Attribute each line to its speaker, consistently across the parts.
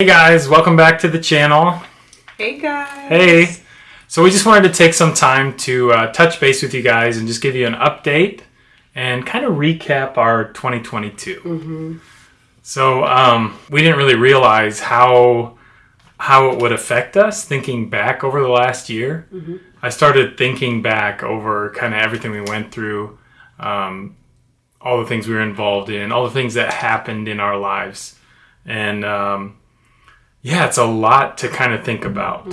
Speaker 1: Hey guys, welcome back to the channel.
Speaker 2: Hey guys.
Speaker 1: Hey. So we just wanted to take some time to uh, touch base with you guys and just give you an update and kind of recap our 2022.
Speaker 2: Mm-hmm.
Speaker 1: So um, we didn't really realize how how it would affect us thinking back over the last year.
Speaker 2: Mm-hmm.
Speaker 1: I started thinking back over kind of everything we went through, um, all the things we were involved in, all the things that happened in our lives, and um, yeah, it's a lot to kind of think about.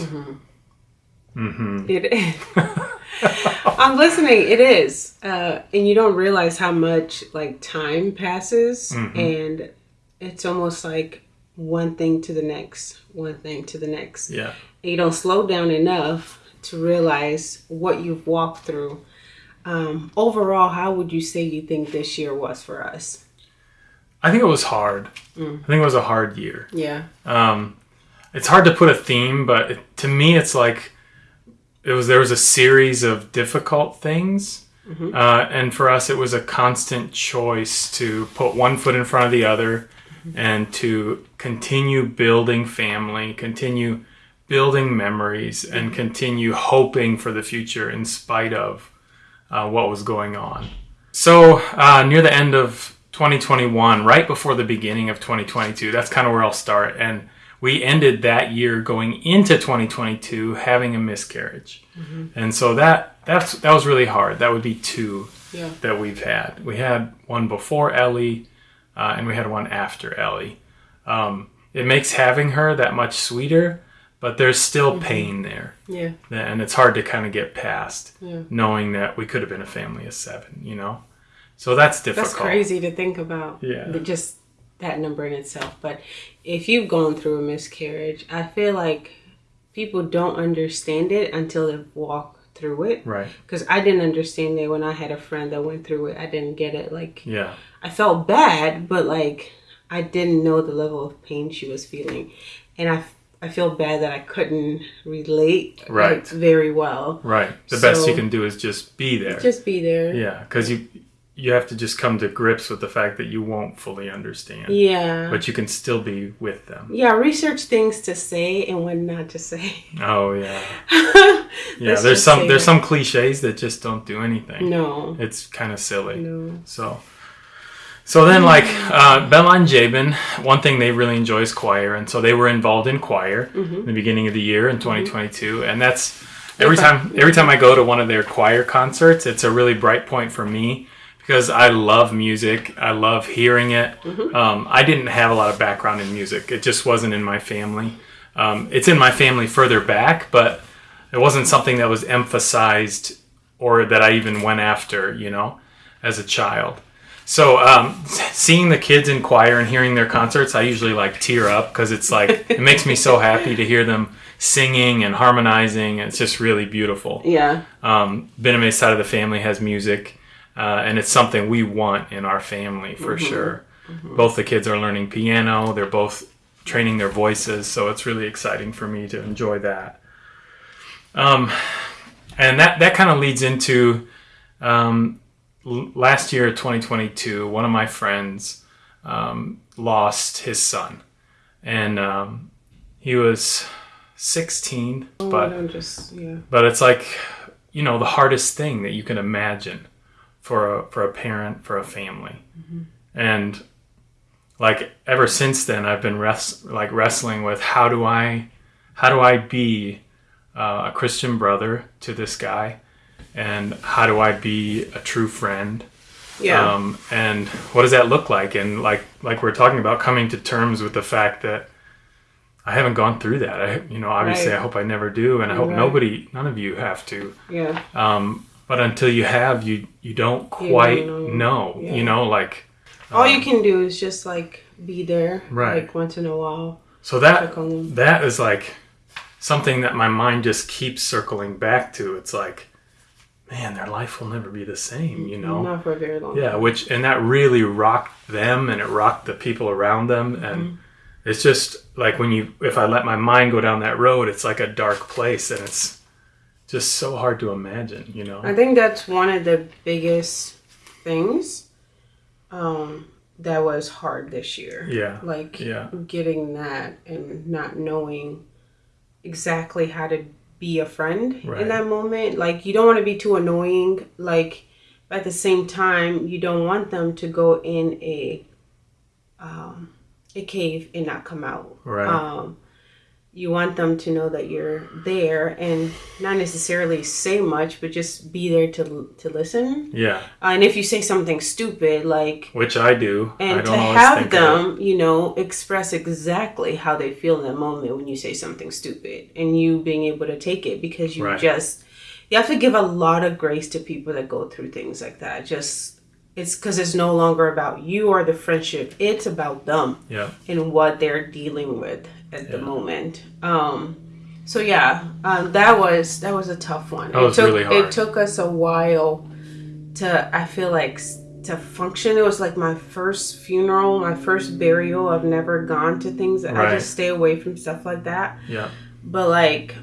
Speaker 1: Mm-hmm.
Speaker 2: It is. I'm listening. It is, uh, and you don't realize how much like time passes,
Speaker 1: Mhm.
Speaker 2: and it's almost like one thing to the next, one thing to the next.
Speaker 1: Yeah.
Speaker 2: And you don't slow down enough to realize what you've walked through. Um, overall, how would you say you think this year was for us?
Speaker 1: I think it was hard.
Speaker 2: Mm.
Speaker 1: I think it was a hard year.
Speaker 2: Yeah.
Speaker 1: Um, it's hard to put a theme, but it, to me, it's like it was. There was a series of difficult things,
Speaker 2: Mhm.
Speaker 1: uh, and for us, it was a constant choice to put one foot in front of the other, and to continue building family, continue building memories, and continue hoping for the future in spite of uh, what was going on. So uh, near the end of 2021, right before the beginning of 2022, that's kind of where I'll start. And we ended that year going into 2022 having a miscarriage, and so that that's that was really hard. That would be two
Speaker 2: Yeah.
Speaker 1: that we've had. We had one before Ellie, uh, and we had one after Ellie. Um, it makes having her that much sweeter, but there's still pain there,
Speaker 2: Yeah.
Speaker 1: and it's hard to kind of get past
Speaker 2: Yeah.
Speaker 1: knowing that we could have been a family of seven, you know? So that's difficult.
Speaker 2: That's crazy to think about.
Speaker 1: Yeah.
Speaker 2: but Just that number in itself. But if you've gone through a miscarriage, I feel like people don't understand it until they've walked through it.
Speaker 1: Right.
Speaker 2: Because I didn't understand it when I had a friend that went through it. I didn't get it. Like,
Speaker 1: Yeah.
Speaker 2: I felt bad, but like, I didn't know the level of pain she was feeling. And I, I feel bad that I couldn't relate like,
Speaker 1: Right.
Speaker 2: very well.
Speaker 1: Right. The best you can do is just be there.
Speaker 2: Just be there.
Speaker 1: yeah, because you you have to just come to grips with the fact that you won't fully understand,
Speaker 2: Yeah.
Speaker 1: but you can still be with them.
Speaker 2: Yeah, research things to say and when not to say.
Speaker 1: Oh yeah. Yeah, there's some there's some cliches that just don't do anything.
Speaker 2: No.
Speaker 1: It's kind of silly.
Speaker 2: No.
Speaker 1: So, so then like uh, Bella and Jabin, one thing they really enjoy is choir, and so they were involved in choir
Speaker 2: Mm-hmm.
Speaker 1: in the beginning of the year in 2022, and that's every time every time I go to one of their choir concerts, it's a really bright point for me because I love music. I love hearing it.
Speaker 2: Mm-hmm.
Speaker 1: Um, I didn't have a lot of background in music; it just wasn't in my family. Um, it's in my family further back, but it wasn't something that was emphasized or that I even went after, you know, as a child. So um, seeing the kids in choir and hearing their concerts, I usually like tear up because it's like it makes me so happy to hear them singing and harmonizing. It's just really beautiful.
Speaker 2: Yeah.
Speaker 1: Um, Bename's side of the family has music, uh, and it's something we want in our family for sure. Both the kids are learning piano. They're both training their voices, so it's really exciting for me to enjoy that. Um, and that that kind of leads into um, l- last year, 2022. One of my friends um, lost his son, and um, he was 16,
Speaker 2: Oh,
Speaker 1: but
Speaker 2: just yeah.
Speaker 1: but it's like you know the hardest thing that you can imagine for a for a parent for a family and like ever since then i've been res- like wrestling with how do i how do i be uh, a christian brother to this guy and how do i be a true friend
Speaker 2: Yeah.
Speaker 1: um, and what does that look like and like like we're talking about coming to terms with the fact that i haven't gone through that i you know obviously
Speaker 2: Right.
Speaker 1: i hope i never do and i hope
Speaker 2: Right.
Speaker 1: nobody none of you have to
Speaker 2: yeah.
Speaker 1: um, but until you have you you don't
Speaker 2: You
Speaker 1: quite
Speaker 2: don't
Speaker 1: know,
Speaker 2: know. Yeah.
Speaker 1: you know like
Speaker 2: All
Speaker 1: um,
Speaker 2: you can do is just like be there.
Speaker 1: Right.
Speaker 2: Like once in a while.
Speaker 1: so that
Speaker 2: Check on them.
Speaker 1: that is like something that my mind just keeps circling back to it's like man their life will never be the same you know
Speaker 2: Not for very long
Speaker 1: yeah which and that really rocked them and it rocked the people around them and
Speaker 2: Mm-hmm.
Speaker 1: it's just like when you if i let my mind go down that road it's like a dark place and it's just so hard to imagine you know
Speaker 2: I think that's one of the biggest things um, that was hard this year.
Speaker 1: Yeah.
Speaker 2: Like
Speaker 1: Yeah.
Speaker 2: getting that and not knowing exactly how to be a friend
Speaker 1: Right.
Speaker 2: in that moment. Like you don't want to be too annoying. Like but at the same time, you don't want them to go in a um, a cave and not come out.
Speaker 1: Right.
Speaker 2: Um, you want them to know that you're there and not necessarily say much, but just be there to to listen.
Speaker 1: Yeah.
Speaker 2: Uh, and if you say something stupid, like
Speaker 1: Which I do. I
Speaker 2: and
Speaker 1: don't
Speaker 2: to have them, you know, express exactly how they feel in that moment when you say something stupid, and you being able to take it because you
Speaker 1: Right.
Speaker 2: just you have to give a lot of grace to people that go through things like that. Just it's because it's no longer about you or the friendship; it's about them
Speaker 1: Yeah.
Speaker 2: and what they're dealing with at the
Speaker 1: Yeah.
Speaker 2: moment. Um, so yeah, um, that was that was a tough one.
Speaker 1: That was
Speaker 2: it took,
Speaker 1: really hard.
Speaker 2: It took us a while to I feel like to function. It was like my first funeral, my first burial. I've never gone to things. I just stay away from stuff like that.
Speaker 1: Yeah.
Speaker 2: But like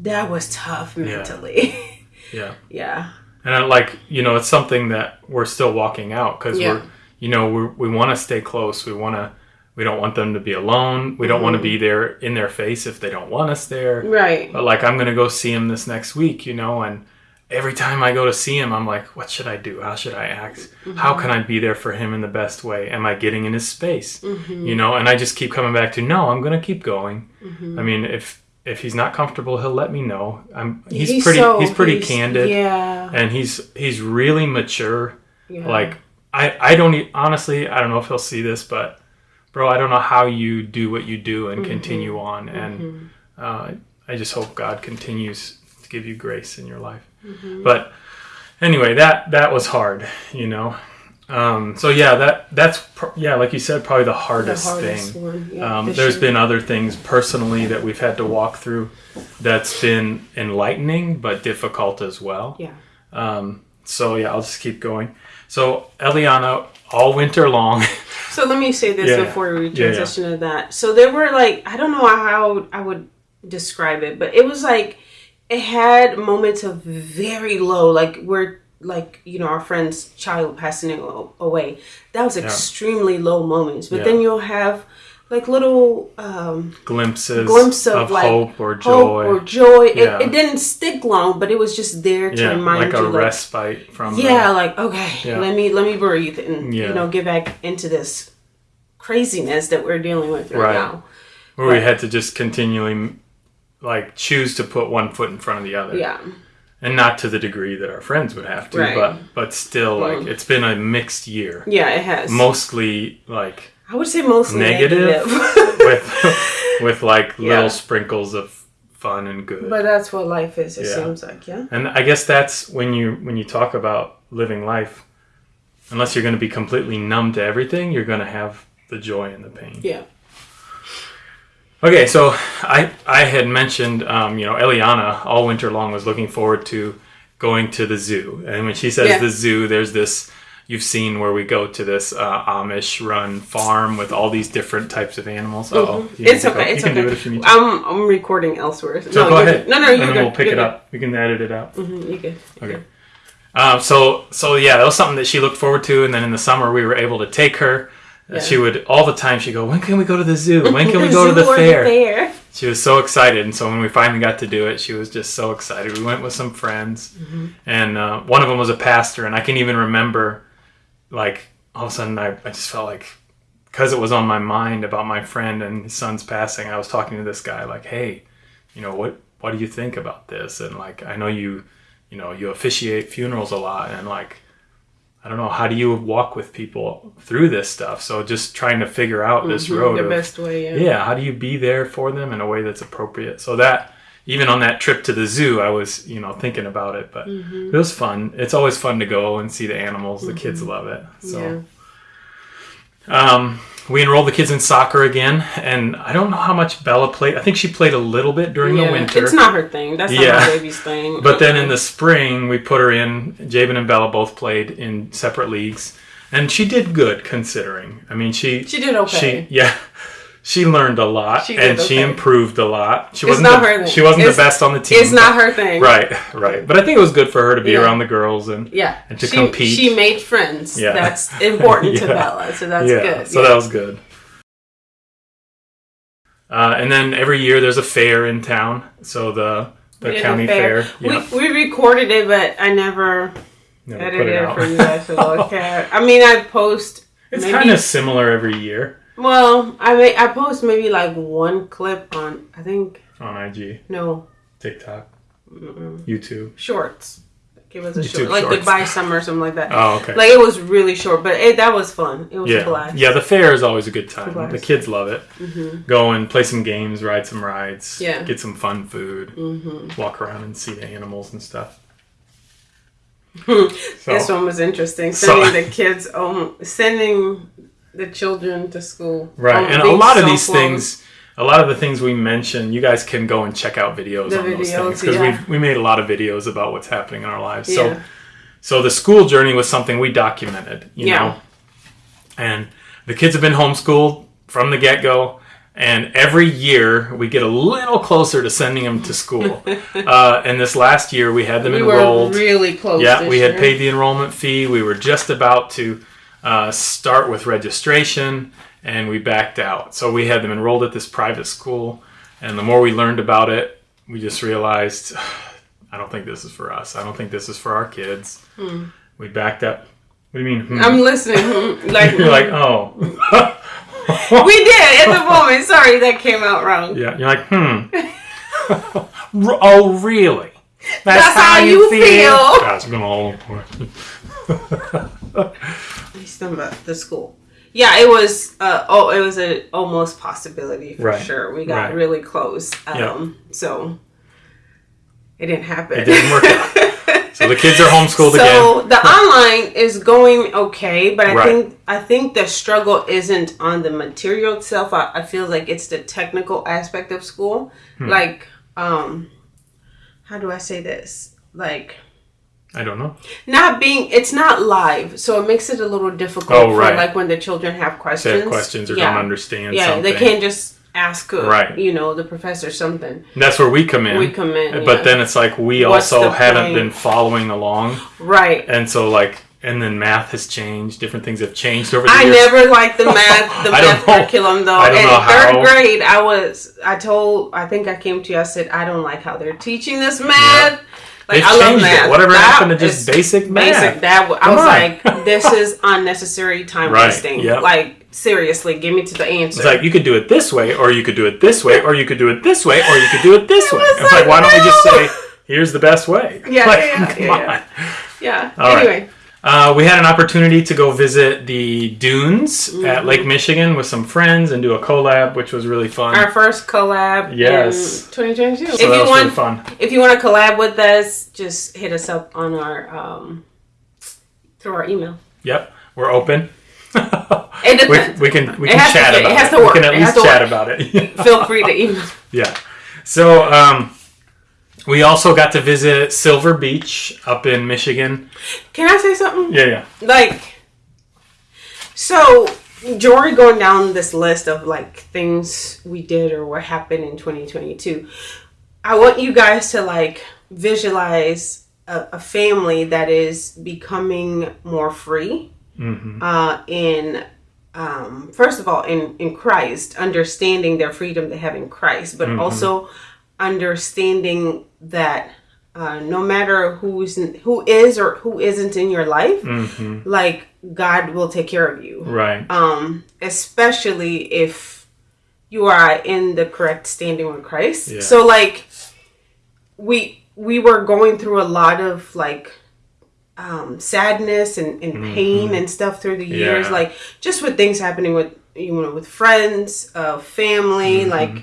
Speaker 2: that was tough mentally.
Speaker 1: Yeah.
Speaker 2: yeah.
Speaker 1: And I like, you know, it's something that we're still walking out because
Speaker 2: Yeah.
Speaker 1: we're, you know, we're, we want to stay close. We want to, we don't want them to be alone. We don't want
Speaker 2: Mm-hmm.
Speaker 1: to be there in their face if they don't want us there.
Speaker 2: Right.
Speaker 1: But like, I'm going to go see him this next week, you know, and every time I go to see him, I'm like, what should I do? How should I act? How
Speaker 2: Mm-hmm.
Speaker 1: can I be there for him in the best way? Am I getting in his space?
Speaker 2: Mm-hmm.
Speaker 1: You know, and I just keep coming back to, no, I'm going to keep going.
Speaker 2: Mm-hmm.
Speaker 1: I mean, if, if he's not comfortable, he'll let me know. I'm, he's, pretty,
Speaker 2: so-
Speaker 1: he's pretty
Speaker 2: he's-
Speaker 1: candid
Speaker 2: Yeah.
Speaker 1: and he's he's really mature.
Speaker 2: yeah.
Speaker 1: Like I I don't honestly I don't know if he'll see this, but bro, I don't know how you do what you do and continue on, and uh, I just hope God continues to give you grace in your life. But anyway, that that was hard, you know. Um, so yeah, that that's pr- yeah, like you said, probably the
Speaker 2: the
Speaker 1: hardest,
Speaker 2: hardest
Speaker 1: thing.
Speaker 2: one. Yeah,
Speaker 1: Um, there's
Speaker 2: sure.
Speaker 1: been other things personally that we've had to walk through that's been enlightening but difficult as well.
Speaker 2: yeah.
Speaker 1: Um, so yeah, I'll just keep going. So Eliana, all winter long,
Speaker 2: So let me say this
Speaker 1: Yeah.
Speaker 2: before we
Speaker 1: Yeah, yeah.
Speaker 2: transition to that. So there were like I don't know how I would describe it, but it was like it had moments of very low, like where like you know our friend's child passing away. That was extremely low moments. But
Speaker 1: Yeah.
Speaker 2: then you'll have like little um,
Speaker 1: glimpses,
Speaker 2: glimpse of,
Speaker 1: of
Speaker 2: like,
Speaker 1: hope or
Speaker 2: hope
Speaker 1: joy.
Speaker 2: or joy.
Speaker 1: Yeah.
Speaker 2: It, it didn't stick long, but it was just there to
Speaker 1: yeah,
Speaker 2: remind
Speaker 1: like a
Speaker 2: you, like,
Speaker 1: respite from. the-
Speaker 2: yeah, like okay,
Speaker 1: Yeah.
Speaker 2: let me let me breathe and you know get back into this craziness that we're dealing with right,
Speaker 1: Right.
Speaker 2: now.
Speaker 1: where we had to just continually like choose to put one foot in front of the other.
Speaker 2: Yeah,
Speaker 1: and not to the degree that our friends would have to,
Speaker 2: Right.
Speaker 1: but but still, like
Speaker 2: Mm.
Speaker 1: it's been a mixed year.
Speaker 2: yeah, it has.
Speaker 1: Mostly like
Speaker 2: I would say mostly
Speaker 1: Negative?
Speaker 2: negative,
Speaker 1: with with like
Speaker 2: Yeah.
Speaker 1: little sprinkles of fun and good.
Speaker 2: but that's what life is. It
Speaker 1: Yeah.
Speaker 2: seems like yeah.
Speaker 1: And I guess that's when you when you talk about living life, unless you're going to be completely numb to everything, you're going to have the joy and the pain.
Speaker 2: Yeah,
Speaker 1: Okay, so I I had mentioned um, you know Eliana all winter long was looking forward to going to the zoo, and when she says
Speaker 2: Yeah.
Speaker 1: the zoo, there's this you've seen where we go to this uh, Amish run farm with all these different types of animals. Oh,
Speaker 2: Mm-hmm. it's okay. It's
Speaker 1: you can
Speaker 2: okay.
Speaker 1: do it if you need to.
Speaker 2: I'm I'm recording elsewhere.
Speaker 1: So
Speaker 2: no,
Speaker 1: go ahead.
Speaker 2: No, no,
Speaker 1: then
Speaker 2: good.
Speaker 1: we'll pick
Speaker 2: You're
Speaker 1: it
Speaker 2: good.
Speaker 1: up. We can edit it out.
Speaker 2: Mhm, you're good.
Speaker 1: Okay. Um, so so yeah, that was something that she looked forward to, and then in the summer we were able to take her.
Speaker 2: Yeah.
Speaker 1: She would all the time. She go, "When can we go to the zoo? When can we go to the fair?"
Speaker 2: fair.
Speaker 1: She was so excited, and so when we finally got to do it, she was just so excited. We went with some friends,
Speaker 2: Mm-hmm.
Speaker 1: and uh, one of them was a pastor, and I can even remember, like all of a sudden, I, I just felt like because it was on my mind about my friend and his son's passing, I was talking to this guy like, "Hey, you know what? What do you think about this?" And like, I know you, you know, you officiate funerals a lot, and like. I don't know. How do you walk with people through this stuff? So just trying to figure out this road
Speaker 2: Mm-hmm. The
Speaker 1: of
Speaker 2: best way. Yeah.
Speaker 1: yeah how do you be there for them in a way that's appropriate so that even on that trip to the zoo i was you know thinking about it but
Speaker 2: Mm-hmm.
Speaker 1: it was fun it's always fun to go and see the animals the kids love it so
Speaker 2: Yeah.
Speaker 1: um, we enrolled the kids in soccer again and i don't know how much bella played i think she played a little bit during the winter
Speaker 2: It's not her thing. That's not
Speaker 1: Yeah.
Speaker 2: my baby's thing.
Speaker 1: but then in the spring we put her in jabin and bella both played in separate leagues and she did good considering i mean she
Speaker 2: she did okay.
Speaker 1: she yeah she learned a lot
Speaker 2: She
Speaker 1: and she improved a lot. She
Speaker 2: It's
Speaker 1: wasn't
Speaker 2: not
Speaker 1: the,
Speaker 2: her thing.
Speaker 1: she wasn't the best on the team.
Speaker 2: It's not her thing.
Speaker 1: Right, right. But I think it was good for her to be
Speaker 2: Yeah.
Speaker 1: around the girls and
Speaker 2: Yeah.
Speaker 1: And to
Speaker 2: she,
Speaker 1: compete.
Speaker 2: She made friends.
Speaker 1: Yeah.
Speaker 2: That's important to Bella. So that's
Speaker 1: yeah,
Speaker 2: good.
Speaker 1: so
Speaker 2: yeah.
Speaker 1: that was good. Uh, and then every year there's a fair in town. So the the county fair. yeah,
Speaker 2: We, we recorded it, but I never
Speaker 1: never put
Speaker 2: edited
Speaker 1: it
Speaker 2: it
Speaker 1: out.
Speaker 2: for you guys to look at. I mean, I post.
Speaker 1: It's kind of similar every year
Speaker 2: Well, I mean, I post maybe like one clip on. I think
Speaker 1: on IG,
Speaker 2: no
Speaker 1: TikTok,
Speaker 2: mm-mm,
Speaker 1: YouTube.
Speaker 2: shorts. Give us a
Speaker 1: YouTube
Speaker 2: short, like
Speaker 1: shorts.
Speaker 2: goodbye summer or something like that.
Speaker 1: Oh, okay.
Speaker 2: Like it was really short, but it, that was fun. It was a
Speaker 1: yeah,
Speaker 2: blast.
Speaker 1: yeah. The fair is always a good time.
Speaker 2: blast.
Speaker 1: The kids love it.
Speaker 2: hmm
Speaker 1: Go and play some games, ride some rides,
Speaker 2: Yeah.
Speaker 1: get some fun food,
Speaker 2: hmm
Speaker 1: walk around and see the animals and stuff.
Speaker 2: This one was interesting.
Speaker 1: So-
Speaker 2: Sending the kids, um, sending the children to school.
Speaker 1: Right,
Speaker 2: Um,
Speaker 1: and a lot of these things, a lot of the things we mentioned, you guys can go and check out videos
Speaker 2: The
Speaker 1: on those things because
Speaker 2: yeah.
Speaker 1: we we made a lot of videos about what's happening in our lives.
Speaker 2: Yeah.
Speaker 1: So so the school journey was something we documented, you
Speaker 2: Yeah.
Speaker 1: know, and the kids have been homeschooled from the get go. And every year we get a little closer to sending them to school. uh, and this last year we had them
Speaker 2: we
Speaker 1: enrolled.
Speaker 2: were really close.
Speaker 1: Yeah, we had paid the enrollment fee. We were just about to uh, start with registration, and we backed out. So we had them enrolled at this private school, and the more we learned about it, we just realized, I don't think this is for us. I don't think this is for our kids. We backed up. What do you mean? hmm?
Speaker 2: I'm listening. hmm, Like,
Speaker 1: You're like, oh.
Speaker 2: we did at the moment. Sorry, that came out wrong.
Speaker 1: yeah, you're like, hmm. Oh, really?
Speaker 2: That's how you feel.
Speaker 1: Gosh, I'm all
Speaker 2: He's talking about the school. Yeah, it was. Uh, oh, it was a almost possibility for
Speaker 1: Right.
Speaker 2: sure. We got
Speaker 1: Right.
Speaker 2: really close. Um, so it didn't happen.
Speaker 1: It didn't work out. So the kids are homeschooled again.
Speaker 2: So the online is going okay, but I
Speaker 1: Right.
Speaker 2: think I think the struggle isn't on the material itself. I, I feel like it's the technical aspect of school.
Speaker 1: Hmm.
Speaker 2: Like, um, how do I say this? Like
Speaker 1: I don't know.
Speaker 2: not being it's not live, so it makes it a little difficult
Speaker 1: Oh,
Speaker 2: for
Speaker 1: right.
Speaker 2: like when the children have questions.
Speaker 1: They have questions or
Speaker 2: yeah.
Speaker 1: don't understand
Speaker 2: Yeah,
Speaker 1: something.
Speaker 2: they can't just ask uh,
Speaker 1: Right.
Speaker 2: you know, the professor something.
Speaker 1: And that's where we come in.
Speaker 2: We come in,
Speaker 1: But
Speaker 2: yeah.
Speaker 1: then it's like we
Speaker 2: What's
Speaker 1: also haven't
Speaker 2: point?
Speaker 1: been following along.
Speaker 2: Right.
Speaker 1: And so like and then math has changed, different things have changed over the
Speaker 2: I
Speaker 1: years.
Speaker 2: never liked the math, the math curriculum though.
Speaker 1: I don't
Speaker 2: In
Speaker 1: know
Speaker 2: third
Speaker 1: how-
Speaker 2: grade, I was, I told, I think I came to you. I said, I don't like how they're teaching this math. Like
Speaker 1: They've
Speaker 2: I love
Speaker 1: changed it. Whatever
Speaker 2: That
Speaker 1: happened to just basic math?
Speaker 2: Basic. That w- I
Speaker 1: Come
Speaker 2: was
Speaker 1: on.
Speaker 2: like, this is unnecessary time
Speaker 1: Right,
Speaker 2: wasting.
Speaker 1: yep.
Speaker 2: Like seriously, give me to the answer.
Speaker 1: It's like you could do it this way, or you could do it this way, or you could do it this way, or you could do it this
Speaker 2: It
Speaker 1: way.
Speaker 2: was
Speaker 1: It's like,
Speaker 2: like,
Speaker 1: why don't we just say, here's the best way?
Speaker 2: Yeah,
Speaker 1: Like,
Speaker 2: yeah,
Speaker 1: come
Speaker 2: yeah, yeah.
Speaker 1: on.
Speaker 2: yeah.
Speaker 1: All right. Uh, we had an opportunity to go visit the dunes
Speaker 2: Mm-hmm.
Speaker 1: at Lake Michigan with some friends and do a collab, which was really fun.
Speaker 2: our first collab
Speaker 1: Yes.
Speaker 2: 2022.
Speaker 1: so
Speaker 2: if you
Speaker 1: was
Speaker 2: want,
Speaker 1: really fun.
Speaker 2: if you want to collab with us, just hit us up on our um through our email.
Speaker 1: Yep, we're open.
Speaker 2: It
Speaker 1: we, we can we can
Speaker 2: to
Speaker 1: chat.
Speaker 2: It
Speaker 1: about it. We can at
Speaker 2: It
Speaker 1: least chat
Speaker 2: work.
Speaker 1: about it.
Speaker 2: Feel free to email.
Speaker 1: yeah. So um, we also got to visit Silver Beach up in Michigan.
Speaker 2: Can I say something?
Speaker 1: Yeah, yeah.
Speaker 2: Like, so Jory going down this list of like things we did or what happened in 2022. I want you guys to like visualize a, a family that is becoming more free
Speaker 1: hmm
Speaker 2: uh, in um, first of all in in Christ, understanding their freedom they have in Christ, but also understanding that uh, no matter who's in, who is or who isn't in your life,
Speaker 1: hmm
Speaker 2: like God will take care of you.
Speaker 1: Right.
Speaker 2: Um, especially if you are in the correct standing with Christ.
Speaker 1: Yeah.
Speaker 2: So like we we were going through a lot of like um, sadness and, and pain and stuff through the years,
Speaker 1: Mm-hmm. Yeah.
Speaker 2: like just with things happening with you know with friends, uh, family,
Speaker 1: Mm-hmm.
Speaker 2: like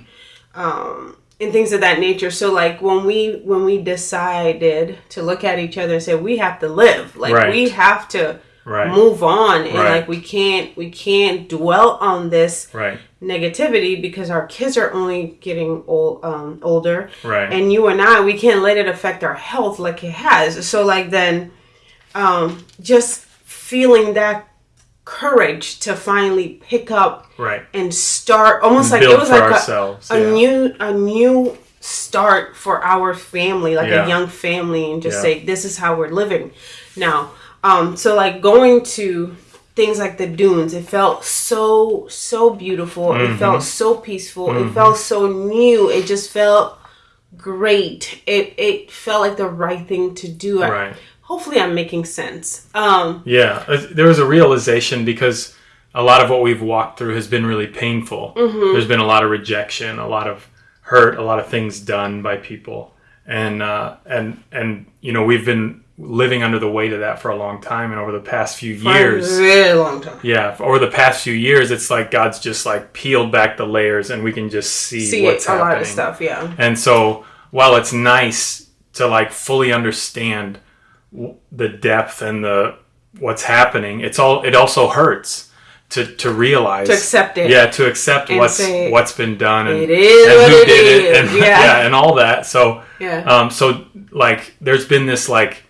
Speaker 2: um, and things of that nature. So like when we when we decided to look at each other and say we have to live, like
Speaker 1: Right.
Speaker 2: we have to
Speaker 1: Right.
Speaker 2: move on and
Speaker 1: Right.
Speaker 2: like we can't we can't dwell on this
Speaker 1: Right.
Speaker 2: negativity because our kids are only getting old um older
Speaker 1: Right.
Speaker 2: and you and I we can't let it affect our health like it has so like then um just feeling that courage to finally pick up
Speaker 1: Right.
Speaker 2: and start almost like it was like a,
Speaker 1: ourselves.
Speaker 2: a
Speaker 1: yeah.
Speaker 2: new a new start for our family like
Speaker 1: Yeah.
Speaker 2: a young family and just
Speaker 1: Yeah.
Speaker 2: say this is how we're living now um so like going to things like the dunes it felt so so beautiful
Speaker 1: Mm-hmm.
Speaker 2: it felt so peaceful it felt so new it just felt great it it felt like the right thing to do I-
Speaker 1: Right.
Speaker 2: Hopefully i'm making sense um
Speaker 1: Yeah, uh, there was a realization because a lot of what we've walked through has been really painful.
Speaker 2: Mm-hmm.
Speaker 1: There's been a lot of rejection, a lot of hurt, a lot of things done by people, and uh, and and you know we've been living under the weight of that for a long time. And over the past few
Speaker 2: for a
Speaker 1: years,
Speaker 2: very long time
Speaker 1: yeah, over the past few years, it's like God's just like peeled back the layers, and we can just see,
Speaker 2: see
Speaker 1: what's
Speaker 2: a
Speaker 1: happening.
Speaker 2: lot of stuff yeah
Speaker 1: And so, while it's nice to like fully understand the depth and the what's happening, it's all it also hurts to to realize
Speaker 2: to accept it
Speaker 1: yeah, to accept
Speaker 2: And
Speaker 1: what's
Speaker 2: say,
Speaker 1: what's been done and,
Speaker 2: it is
Speaker 1: and who
Speaker 2: it
Speaker 1: did it
Speaker 2: is.
Speaker 1: and
Speaker 2: Yeah.
Speaker 1: and all that. So
Speaker 2: yeah
Speaker 1: um so like there's been this like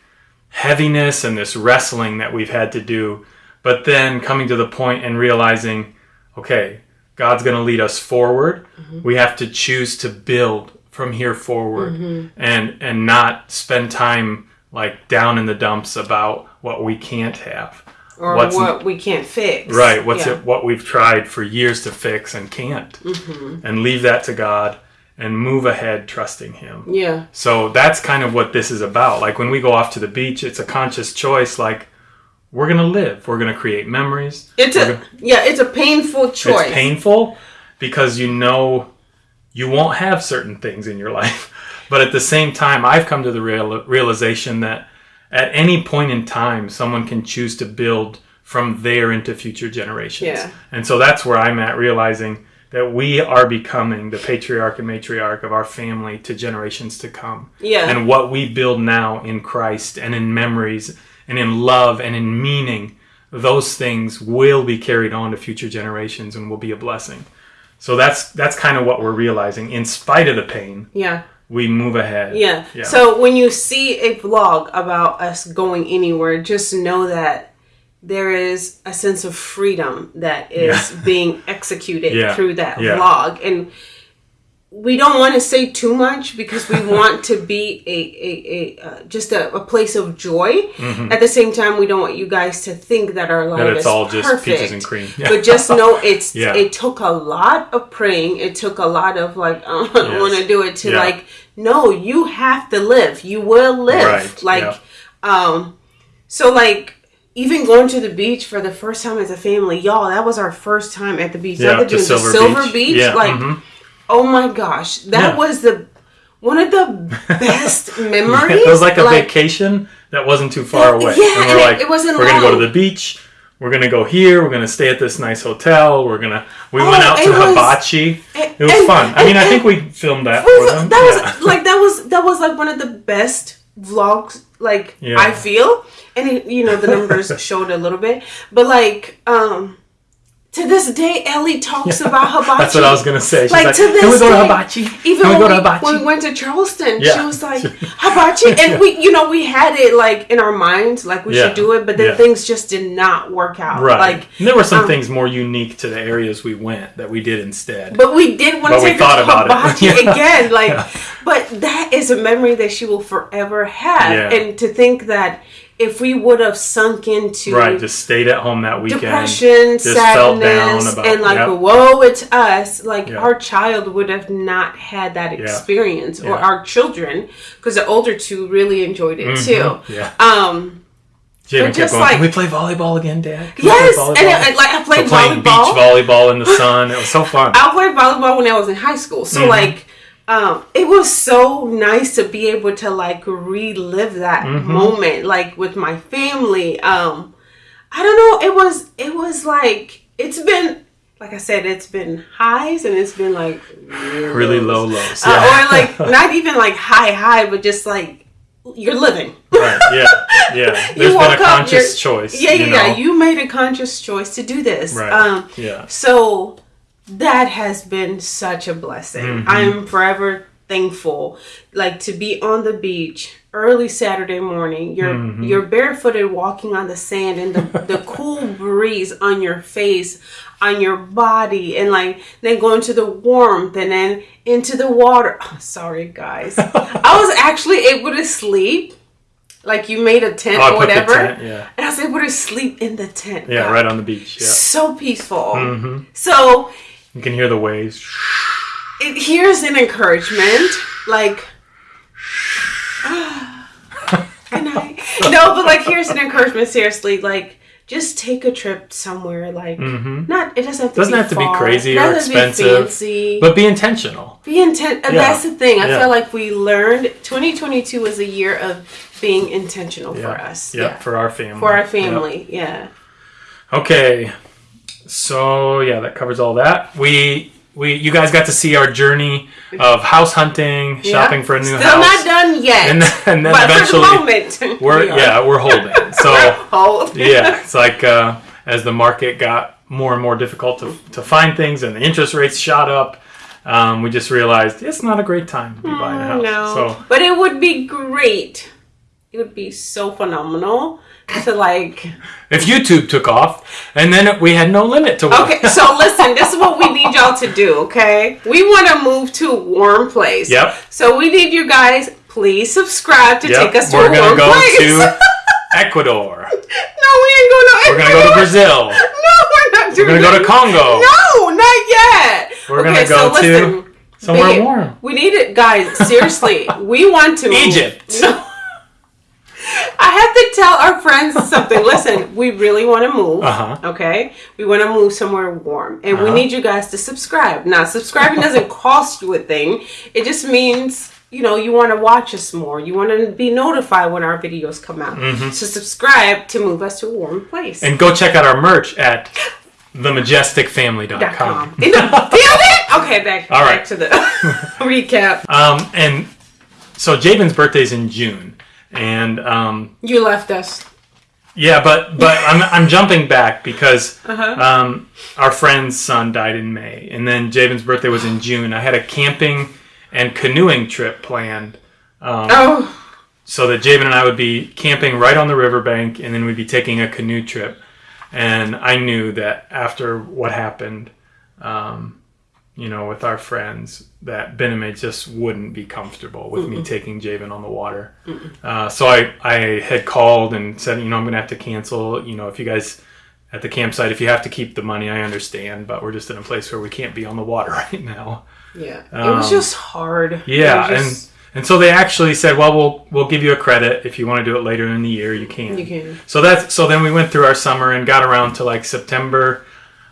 Speaker 1: heaviness and this wrestling that we've had to do, but then coming to the point and realizing, okay, God's going to lead us forward.
Speaker 2: Mm-hmm.
Speaker 1: We have to choose to build from here forward
Speaker 2: Mm-hmm.
Speaker 1: and and not spend time like down in the dumps about what we can't have.
Speaker 2: or
Speaker 1: what's-
Speaker 2: what we can't fix.
Speaker 1: Right, what's
Speaker 2: Yeah.
Speaker 1: it what we've tried for years to fix and can't.
Speaker 2: Mm-hmm.
Speaker 1: And leave that to God and move ahead trusting him.
Speaker 2: Yeah,
Speaker 1: So that's kind of what this is about. Like when we go off to the beach, it's a conscious choice like we're going to live. We're going to create memories.
Speaker 2: it's
Speaker 1: We're
Speaker 2: a yeah, it's a painful choice.
Speaker 1: It's painful because you know you won't have certain things in your life. But at the same time, I've come to the real, realization that at any point in time, someone can choose to build from there into future generations.
Speaker 2: Yeah.
Speaker 1: And so that's where I'm at, realizing that we are becoming the patriarch and matriarch of our family to generations to come.
Speaker 2: Yeah.
Speaker 1: And what we build now in Christ and in memories and in love and in meaning, those things will be carried on to future generations and will be a blessing. So that's that's kind of what we're realizing. In spite of the pain,
Speaker 2: Yeah,
Speaker 1: we move ahead.
Speaker 2: yeah,
Speaker 1: Yeah.
Speaker 2: So when you see a vlog about us going anywhere, just know that there is a sense of freedom that is being executed
Speaker 1: Yeah.
Speaker 2: through that
Speaker 1: Yeah.
Speaker 2: vlog, and we don't want to say too much because we want to be a a, a uh, just a, a place of joy. At the same time, we don't want you guys to think that our life
Speaker 1: Mm-hmm. That it's
Speaker 2: is
Speaker 1: all just
Speaker 2: perfect.
Speaker 1: peaches and cream. Yeah.
Speaker 2: But just know it's
Speaker 1: Yeah.
Speaker 2: it took a lot of praying. It took a lot of like I don't
Speaker 1: Yes.
Speaker 2: want to do it to
Speaker 1: Yeah.
Speaker 2: like no, you have to live. You will live.
Speaker 1: Right,
Speaker 2: Like um so like even going to the beach for the first time as a family, y'all, that was our first time at the beach.
Speaker 1: yeah,
Speaker 2: the, the
Speaker 1: Silver,
Speaker 2: Silver
Speaker 1: Beach.
Speaker 2: Beach.
Speaker 1: Yeah,
Speaker 2: like
Speaker 1: mhm.
Speaker 2: Oh my gosh. That
Speaker 1: Yeah.
Speaker 2: was the one of the best memories.
Speaker 1: it was like a vacation that wasn't too far away.
Speaker 2: yeah,
Speaker 1: and
Speaker 2: and
Speaker 1: we're
Speaker 2: it-
Speaker 1: like,
Speaker 2: it wasn't
Speaker 1: we're gonna go to the beach. We're gonna go here. We're gonna stay at this nice hotel. We're gonna. We went
Speaker 2: Oh,
Speaker 1: out to
Speaker 2: it was-
Speaker 1: Hibachi.
Speaker 2: and-
Speaker 1: It was
Speaker 2: and-
Speaker 1: fun. I mean, I think we filmed that
Speaker 2: was-
Speaker 1: for them.
Speaker 2: that was
Speaker 1: Yeah.
Speaker 2: like that was that was like one of the best vlogs like
Speaker 1: Yeah.
Speaker 2: I feel and it, you know the numbers showed a little bit but like um to this day Ellie talks about hibachi
Speaker 1: That's what I was gonna say. She's
Speaker 2: Like,
Speaker 1: like,
Speaker 2: to
Speaker 1: can we
Speaker 2: this
Speaker 1: go to Hibachi?
Speaker 2: even
Speaker 1: can we
Speaker 2: when,
Speaker 1: go to
Speaker 2: we,
Speaker 1: Hibachi?
Speaker 2: when we went to Charleston she was like hibachi and we you know we had it like in our minds like we
Speaker 1: Yeah.
Speaker 2: should do it but then
Speaker 1: Yeah.
Speaker 2: things just did not work out
Speaker 1: right.
Speaker 2: like
Speaker 1: and there were some
Speaker 2: um,
Speaker 1: things more unique to the areas we went that we did instead.
Speaker 2: But we did want to take
Speaker 1: thought about it.
Speaker 2: hibachi
Speaker 1: Yeah.
Speaker 2: again. Like,
Speaker 1: Yeah.
Speaker 2: but that is a memory that she will forever have.
Speaker 1: Yeah.
Speaker 2: And to think that if we would have sunk into
Speaker 1: right, just stayed at home that weekend.
Speaker 2: depression,
Speaker 1: just felt down
Speaker 2: sadness,
Speaker 1: about-
Speaker 2: and like,
Speaker 1: yep.
Speaker 2: whoa, it's us. Like
Speaker 1: Yeah.
Speaker 2: our child would have not had that experience, or
Speaker 1: Yeah.
Speaker 2: our children, because the older two really enjoyed it too.
Speaker 1: Yeah.
Speaker 2: Um,
Speaker 1: Jaden kept
Speaker 2: just
Speaker 1: going,
Speaker 2: like-
Speaker 1: can we play volleyball again, Dad? Can
Speaker 2: yes, and
Speaker 1: volleyball?"
Speaker 2: it, like I played
Speaker 1: playing
Speaker 2: volleyball.
Speaker 1: beach volleyball in the sun. It was so fun.
Speaker 2: I played volleyball when I was in high school. So
Speaker 1: Mm-hmm.
Speaker 2: like um it was so nice to be able to like relive that
Speaker 1: Mm-hmm.
Speaker 2: moment like with my family. Um I don't know, it was it was like it's been like I said, it's been highs and it's been like
Speaker 1: really low lows.
Speaker 2: Uh, or like not even like high high, but just like you're living.
Speaker 1: right. Yeah. Yeah. There's been a
Speaker 2: woke up,
Speaker 1: conscious
Speaker 2: you're-
Speaker 1: choice.
Speaker 2: Yeah, yeah,
Speaker 1: you
Speaker 2: yeah. You made a conscious choice to do this.
Speaker 1: Right.
Speaker 2: Um
Speaker 1: yeah.
Speaker 2: so that has been such a blessing.
Speaker 1: Mm-hmm.
Speaker 2: I'm forever thankful like to be on the beach early Saturday morning. You're
Speaker 1: Mm-hmm.
Speaker 2: you're barefooted walking on the sand and the, the cool breeze on your face, on your body, and like then going to the warmth and then into the water. Oh, sorry guys. I was actually able to sleep. Like you made a tent
Speaker 1: Oh,
Speaker 2: or whatever.
Speaker 1: tent, yeah.
Speaker 2: And I was able to sleep in the tent.
Speaker 1: Yeah,
Speaker 2: God.
Speaker 1: right on the beach. Yeah.
Speaker 2: So peaceful.
Speaker 1: Mm-hmm.
Speaker 2: So
Speaker 1: You can hear the waves.
Speaker 2: it, here's an encouragement. Like, good night. No, but like, here's an encouragement. Seriously, like, just take a trip somewhere. Like, not it doesn't have to
Speaker 1: Mm-hmm. Doesn't
Speaker 2: be
Speaker 1: have to be crazy or
Speaker 2: doesn't have to be
Speaker 1: expensive,
Speaker 2: fancy.
Speaker 1: But be intentional.
Speaker 2: be intent. and
Speaker 1: Yeah.
Speaker 2: That's the thing. I
Speaker 1: Yeah.
Speaker 2: feel like we learned 2022 was a year of being intentional
Speaker 1: Yeah.
Speaker 2: for us.
Speaker 1: Yeah, for our family.
Speaker 2: for our family. Yeah.
Speaker 1: Okay. So yeah, that covers all that. We we you guys got to see our journey of house hunting, shopping for a new house.
Speaker 2: Still
Speaker 1: house.
Speaker 2: not done yet.
Speaker 1: and then, and then
Speaker 2: but
Speaker 1: eventually
Speaker 2: for the moment,
Speaker 1: we're
Speaker 2: we
Speaker 1: yeah, we're holding. So
Speaker 2: Hold.
Speaker 1: yeah, it's like uh, as the market got more and more difficult to, to find things and the interest rates shot up, um, we just realized it's not a great time to be buying a house.
Speaker 2: No,
Speaker 1: So
Speaker 2: but it would be great. It would be so phenomenal to like.
Speaker 1: if YouTube took off, and then we had no limit to what.
Speaker 2: Okay, so listen, this is what we need y'all to do. Okay, we want to move to a warm place.
Speaker 1: Yep.
Speaker 2: So we need you guys. Please subscribe to
Speaker 1: Yep,
Speaker 2: take us to
Speaker 1: we're
Speaker 2: a warm
Speaker 1: go
Speaker 2: place.
Speaker 1: to Ecuador.
Speaker 2: no, we ain't going to. Ecuador.
Speaker 1: We're gonna go to Brazil.
Speaker 2: No, we're not doing.
Speaker 1: We're gonna go to. Congo.
Speaker 2: No, not yet.
Speaker 1: We're
Speaker 2: okay,
Speaker 1: gonna go
Speaker 2: so
Speaker 1: to
Speaker 2: listen,
Speaker 1: somewhere
Speaker 2: babe,
Speaker 1: warm.
Speaker 2: We need it, guys. Seriously, we want to.
Speaker 1: Egypt.
Speaker 2: No. I have to tell our friends something. Listen, we really want to move.
Speaker 1: Uh-huh.
Speaker 2: Okay, we want to move somewhere warm, and we
Speaker 1: Uh-huh.
Speaker 2: need you guys to subscribe. Now, subscribing doesn't cost you a thing. It just means you know you want to watch us more. You want to be notified when our videos come out. So subscribe to move us to a warm place.
Speaker 1: Mm-hmm. And go check out our merch at themajesticfamily.com.
Speaker 2: Dot com. In the building. Okay, back,
Speaker 1: All
Speaker 2: back
Speaker 1: right.
Speaker 2: to the recap.
Speaker 1: Um, and so Jabin's birthday's in June, and um,
Speaker 2: You left us.
Speaker 1: yeah, but but I'm I'm jumping back because
Speaker 2: Uh-huh.
Speaker 1: um, our friend's son died in May, and then Jabin's birthday was in June. I had a camping and canoeing trip planned. Um,
Speaker 2: Oh,
Speaker 1: so that Javen and I would be camping right on the riverbank, and then we'd be taking a canoe trip. And I knew that after what happened, um, you know, with our friends, that Bename just wouldn't be comfortable with me taking Javen on the water. Uh, so I, I had called and said, you know, I'm going to have to cancel. You know, if you guys at the campsite, if you have to keep the money, I understand, but we're just in a place where we can't be on the water right now.
Speaker 2: yeah. it was
Speaker 1: Um,
Speaker 2: just hard.
Speaker 1: Yeah,
Speaker 2: just-
Speaker 1: and and so they actually said, well, we'll we'll give you a credit if you want to do it later in the year, you can.
Speaker 2: You can.
Speaker 1: So that's so then we went through our summer and got around to like September.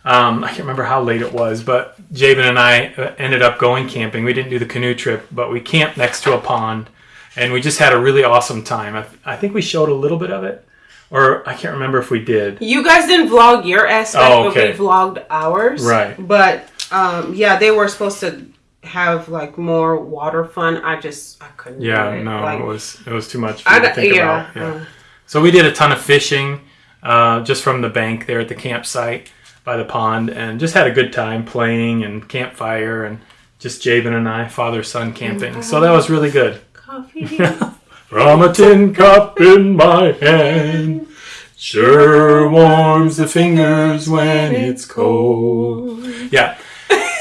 Speaker 1: Um, I can't remember how late it was, but Javen and I ended up going camping. We didn't do the canoe trip, but we camped next to a pond, and we just had a really awesome time. I, I think we showed a little bit of it, or I can't remember if we did.
Speaker 2: You guys didn't vlog your aspect,
Speaker 1: Oh, okay.
Speaker 2: but we vlogged ours.
Speaker 1: Right.
Speaker 2: But um, yeah, they were supposed to have like more water fun. I just I couldn't.
Speaker 1: Yeah,
Speaker 2: it.
Speaker 1: no,
Speaker 2: Like,
Speaker 1: it was it was too much for
Speaker 2: I
Speaker 1: to think
Speaker 2: yeah,
Speaker 1: about. Yeah.
Speaker 2: uh.
Speaker 1: So we did a ton of fishing, uh, just from the bank there at the campsite by the pond, and just had a good time playing and campfire and just Jabin and I, father son camping. So that was really good.
Speaker 2: Coffee.
Speaker 1: From a tin cup in my hand, sure warms the fingers when it's cold. Yeah.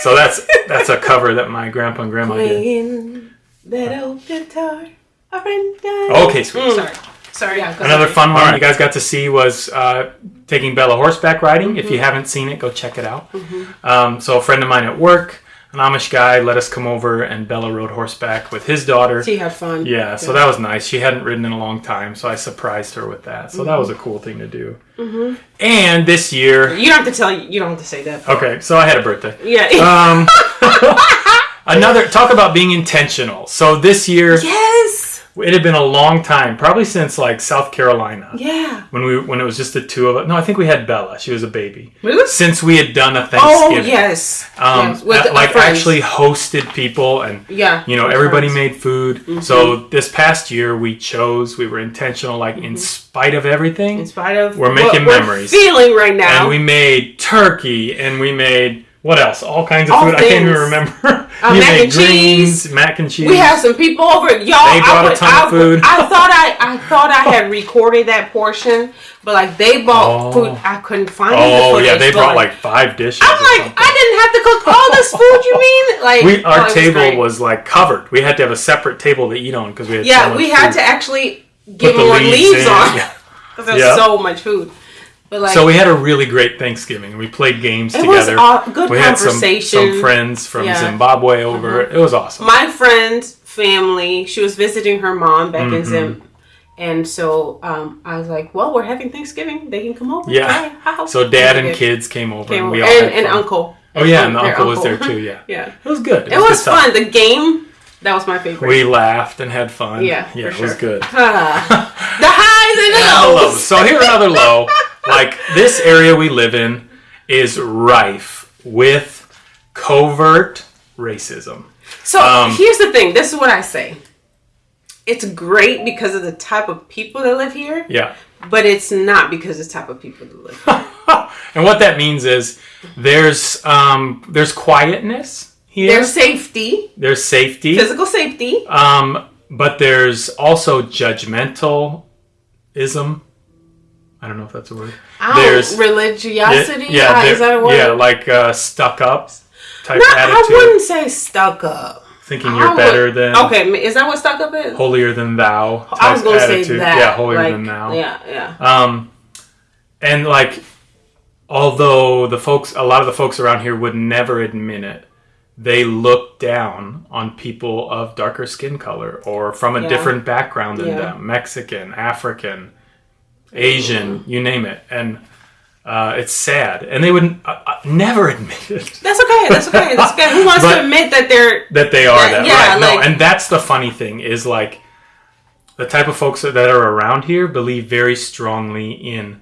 Speaker 1: So that's that's a cover that my grandpa and grandma did.
Speaker 2: That old guitar. A friend died.
Speaker 1: Okay, sweet.
Speaker 2: Mm.
Speaker 1: Sorry.
Speaker 2: Sorry. Yeah,
Speaker 1: Another
Speaker 2: ahead.
Speaker 1: fun one
Speaker 3: All right.
Speaker 1: you guys got to see was uh, taking Bella horseback riding. If you
Speaker 2: Mm-hmm.
Speaker 1: haven't seen it, go check it out. Um, so a friend of mine at work, an Amish guy, let us come over and Bella rode horseback with his daughter.
Speaker 2: She had fun.
Speaker 1: Yeah, so that was nice. She hadn't ridden in a long time, so I surprised her with that. So that was a cool thing to do.
Speaker 2: Mm-hmm.
Speaker 1: And this year,
Speaker 2: You don't have to tell you. You don't have to say that.
Speaker 1: okay, so I had a birthday.
Speaker 2: Yeah.
Speaker 1: Um, another talk about being intentional. So this year,
Speaker 2: yes.
Speaker 1: It had been a long time, probably since like South Carolina.
Speaker 2: Yeah.
Speaker 1: when we when it was just the two of us. No, I think we had Bella. She was a baby.
Speaker 2: Really?
Speaker 1: Since we had done a Thanksgiving.
Speaker 2: Oh yes.
Speaker 1: um,
Speaker 2: yes. With the-
Speaker 1: like actually hosted people and
Speaker 2: Yeah.
Speaker 1: you know everybody
Speaker 2: friends.
Speaker 1: made food.
Speaker 2: Mm-hmm.
Speaker 1: So this past year we chose. We were intentional, like in spite of everything,
Speaker 2: In spite of
Speaker 1: We're
Speaker 2: what
Speaker 1: making
Speaker 2: we're
Speaker 1: memories.
Speaker 2: feeling right now.
Speaker 1: and we made turkey and we made What else? All kinds of
Speaker 2: All
Speaker 1: food. I can't even remember.
Speaker 2: Uh,
Speaker 1: you
Speaker 2: mac
Speaker 1: made
Speaker 2: and cheese.
Speaker 1: mac and cheese.
Speaker 2: We had some people over. Y'all,
Speaker 1: They brought
Speaker 2: I
Speaker 1: a
Speaker 2: would-
Speaker 1: ton
Speaker 2: I,
Speaker 1: of food.
Speaker 2: I thought I, I thought I had recorded that portion, but like they bought
Speaker 1: Oh.
Speaker 2: food. I couldn't find.
Speaker 1: oh
Speaker 2: the
Speaker 1: yeah, they brought like five dishes.
Speaker 2: I'm like. I didn't have to cook all this food. You mean like
Speaker 1: we
Speaker 2: oh,
Speaker 1: our
Speaker 2: was
Speaker 1: table
Speaker 2: great.
Speaker 1: was like covered. We had to have a separate table to eat on because we had so
Speaker 2: Yeah,
Speaker 1: much
Speaker 2: we had
Speaker 1: food.
Speaker 2: to actually give more leaves,
Speaker 1: in.
Speaker 2: on
Speaker 1: Yeah.
Speaker 2: because there's
Speaker 1: Yeah.
Speaker 2: so much food. But like,
Speaker 1: So we had a really great Thanksgiving. We played games
Speaker 2: it was
Speaker 1: together.
Speaker 2: all, good
Speaker 1: we had some,
Speaker 2: conversation.
Speaker 1: some friends from
Speaker 2: Yeah.
Speaker 1: Zimbabwe over. It was awesome.
Speaker 2: my friend's family, she was visiting her mom back in
Speaker 1: Mm-hmm.
Speaker 2: Zim. And so um, I was like, well, we're having Thanksgiving. They can come over.
Speaker 1: Yeah.
Speaker 2: House.
Speaker 1: So dad and kids came over,
Speaker 2: came
Speaker 1: and
Speaker 2: over.
Speaker 1: we all
Speaker 2: and, and uncle.
Speaker 1: Oh yeah, and the
Speaker 2: Their
Speaker 1: uncle was there too. Yeah,
Speaker 2: yeah.
Speaker 1: it was good.
Speaker 2: It was
Speaker 1: good time.
Speaker 2: fun. The game, that was my favorite.
Speaker 1: We laughed and had fun.
Speaker 2: Yeah,
Speaker 1: yeah, it was good.
Speaker 2: Ah. the highs and
Speaker 1: the lows.
Speaker 2: lows.
Speaker 1: So here another low. Like this area we live in is rife with covert racism.
Speaker 2: So
Speaker 1: Um,
Speaker 2: here's the thing. This is what I say. It's great because of the type of people that live here,
Speaker 1: Yeah.
Speaker 2: but it's not because of the type of people that live here.
Speaker 1: And what that means is there's um there's quietness here.
Speaker 2: There's safety,
Speaker 1: there's safety.
Speaker 2: physical safety.
Speaker 1: Um, but there's also judgmentalism. I don't know if that's a word.
Speaker 2: Oh,
Speaker 1: There's
Speaker 2: religiosity.
Speaker 1: yeah,
Speaker 2: Ah,
Speaker 1: there-
Speaker 2: is that a word?
Speaker 1: yeah, like uh, stuck up type
Speaker 2: No, I wouldn't say stuck up.
Speaker 1: thinking you're
Speaker 2: would-
Speaker 1: better than
Speaker 2: Okay, is that what stuck up is?
Speaker 1: holier than thou. Type
Speaker 2: I was gonna
Speaker 1: attitude.
Speaker 2: say that.
Speaker 1: Yeah, holier
Speaker 2: like,
Speaker 1: than thou.
Speaker 2: Yeah, yeah.
Speaker 1: Um, and like, although the folks, a lot of the folks around here would never admit it, they look down on people of darker skin color or from a
Speaker 2: Yeah.
Speaker 1: different background than
Speaker 2: Yeah.
Speaker 1: them Mexican, African, Asian, you name it. And uh, it's sad. And they would uh, uh, never admit it.
Speaker 2: That's okay. That's okay. That's okay. Who wants
Speaker 1: But-
Speaker 2: to admit that they're
Speaker 1: that they are
Speaker 2: Yeah,
Speaker 1: that
Speaker 2: yeah,
Speaker 1: right no and that's the funny thing is like the type of folks that are around here believe very strongly in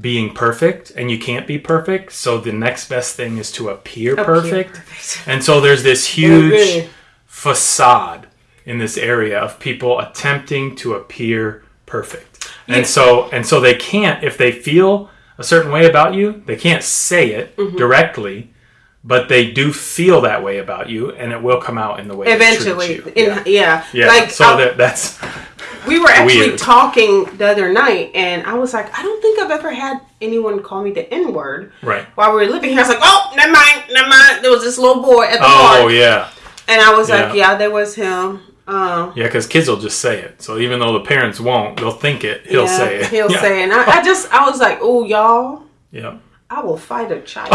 Speaker 1: being perfect and you can't be perfect so the next best thing is to appear, perfect.
Speaker 2: perfect.
Speaker 1: and so there's this huge facade in this area of people attempting to appear perfect and so and so they can't if they feel a certain way about you they can't say it
Speaker 2: Mm-hmm.
Speaker 1: directly but they do feel that way about you and it will come out in the way
Speaker 2: Eventually, in,
Speaker 1: yeah.
Speaker 2: yeah.
Speaker 1: yeah
Speaker 2: Like
Speaker 1: so that that's
Speaker 2: we were actually
Speaker 1: weird.
Speaker 2: talking the other night, and I was like, I don't think I've ever had anyone call me the N word
Speaker 1: right
Speaker 2: while we were living here. I was like, oh, never mind, never mind. There was this little boy at the
Speaker 1: oh
Speaker 2: bar,
Speaker 1: yeah
Speaker 2: and I was like,
Speaker 1: Yeah.
Speaker 2: yeah, there was him. Um,
Speaker 1: yeah because kids will just say it so even though the parents won't they'll think it he'll
Speaker 2: yeah,
Speaker 1: say it
Speaker 2: He'll
Speaker 1: yeah.
Speaker 2: say it. And I, I just, I was like, oh, y'all,
Speaker 1: yeah
Speaker 2: I will fight a child.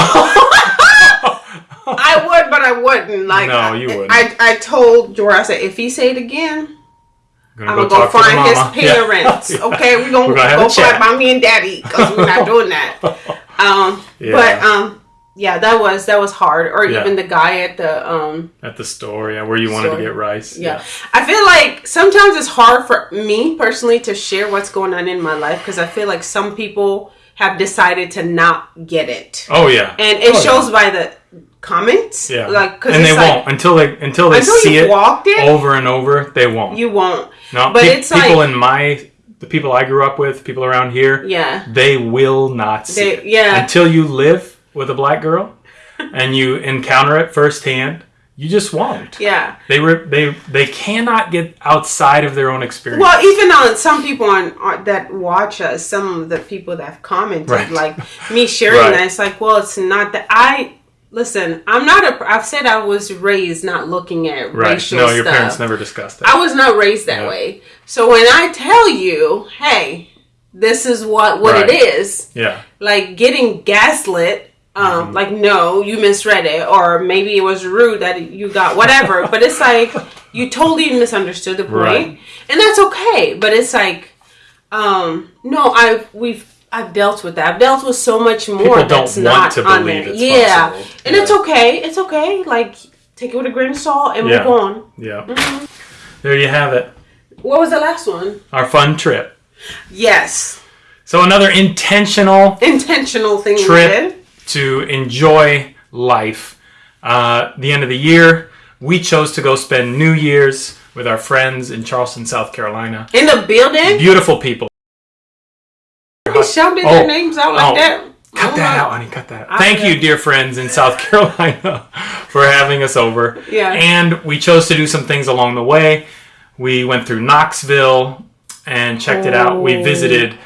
Speaker 2: I would, but I wouldn't. Like,
Speaker 1: No, you wouldn't.
Speaker 2: I, I told Jorah, I said, if he say it again,
Speaker 1: gonna
Speaker 2: I'm gonna go find his parents.
Speaker 1: Yeah.
Speaker 2: Okay, we're gonna,
Speaker 1: We're gonna
Speaker 2: go find mommy and daddy because we're not doing that. Um,
Speaker 1: Yeah.
Speaker 2: but um, yeah, that was that was hard. Or
Speaker 1: Yeah.
Speaker 2: even the guy at the um,
Speaker 1: at the store yeah where you wanted
Speaker 2: Store.
Speaker 1: to get rice
Speaker 2: yeah. I feel like sometimes it's hard for me personally to share what's going on in my life because I feel like some people have decided to not get it,
Speaker 1: oh yeah
Speaker 2: and it
Speaker 1: Oh,
Speaker 2: shows by the comments.
Speaker 1: yeah,
Speaker 2: like because
Speaker 1: and they
Speaker 2: like,
Speaker 1: won't until they until they
Speaker 2: until
Speaker 1: see it
Speaker 2: walked it,
Speaker 1: over and over they won't
Speaker 2: you won't.
Speaker 1: no
Speaker 2: but
Speaker 1: pe-
Speaker 2: it's
Speaker 1: people
Speaker 2: like-
Speaker 1: in my the people i grew up with people around here
Speaker 2: Yeah.
Speaker 1: they will not see
Speaker 2: They-
Speaker 1: it
Speaker 2: yeah.
Speaker 1: until you live with a black girl and you encounter it firsthand you just won't
Speaker 2: Yeah.
Speaker 1: they were they they cannot get outside of their own experience
Speaker 2: Well, even on some people on, on that watch us, some of the people that have commented,
Speaker 1: Right.
Speaker 2: like me sharing
Speaker 1: Right.
Speaker 2: that, it's like, well, it's not that I listen. I'm not a. I've said I was raised not looking at
Speaker 1: right
Speaker 2: racial
Speaker 1: no your
Speaker 2: stuff.
Speaker 1: parents never discussed that
Speaker 2: I was not raised that way. So when I tell you, hey, this is what what
Speaker 1: Right.
Speaker 2: it is,
Speaker 1: yeah
Speaker 2: like getting gaslit. Um,
Speaker 1: Mm-hmm.
Speaker 2: like no, you misread it, or maybe it was rude that you got whatever. but it's like you totally misunderstood the point,
Speaker 1: Right.
Speaker 2: and that's okay. But it's like, um, no, I we've I've dealt with that. I've dealt with so much more
Speaker 1: People don't
Speaker 2: that's
Speaker 1: want
Speaker 2: not
Speaker 1: to
Speaker 2: on
Speaker 1: believe
Speaker 2: there. yeah,
Speaker 1: possible.
Speaker 2: and
Speaker 1: Yeah.
Speaker 2: it's okay. It's okay. Like take it with a grain of salt and
Speaker 1: Yeah.
Speaker 2: move on.
Speaker 1: yeah
Speaker 2: Mm-hmm.
Speaker 1: there you have it
Speaker 2: What was the last one?
Speaker 1: our fun trip
Speaker 2: Yes,
Speaker 1: so another intentional
Speaker 2: intentional thing we
Speaker 1: trip
Speaker 2: did.
Speaker 1: To enjoy life. Uh, the end of the year, we chose to go spend New Year's with our friends in Charleston, South Carolina.
Speaker 2: In the building,
Speaker 1: Beautiful people.
Speaker 2: we shouted
Speaker 1: Oh,
Speaker 2: their names out like
Speaker 1: oh.
Speaker 2: that.
Speaker 1: Cut
Speaker 2: Oh,
Speaker 1: that out, honey. Cut that. out. Thank you, dear friends in South Carolina, for having us over.
Speaker 2: Yeah.
Speaker 1: And we chose to do some things along the way. We went through Knoxville and checked it out. We
Speaker 2: Oh.
Speaker 1: visited